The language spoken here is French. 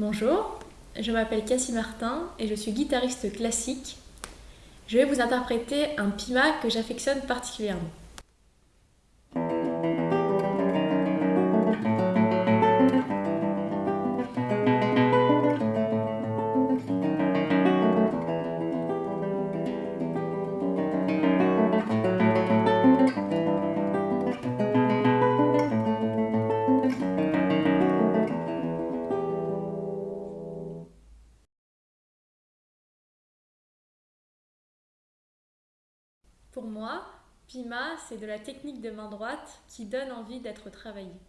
Bonjour, je m'appelle Cassie Martin et je suis guitariste classique. Je vais vous interpréter un pima que j'affectionne particulièrement. Pour moi, Pima, c'est de la technique de main droite qui donne envie d'être travaillée.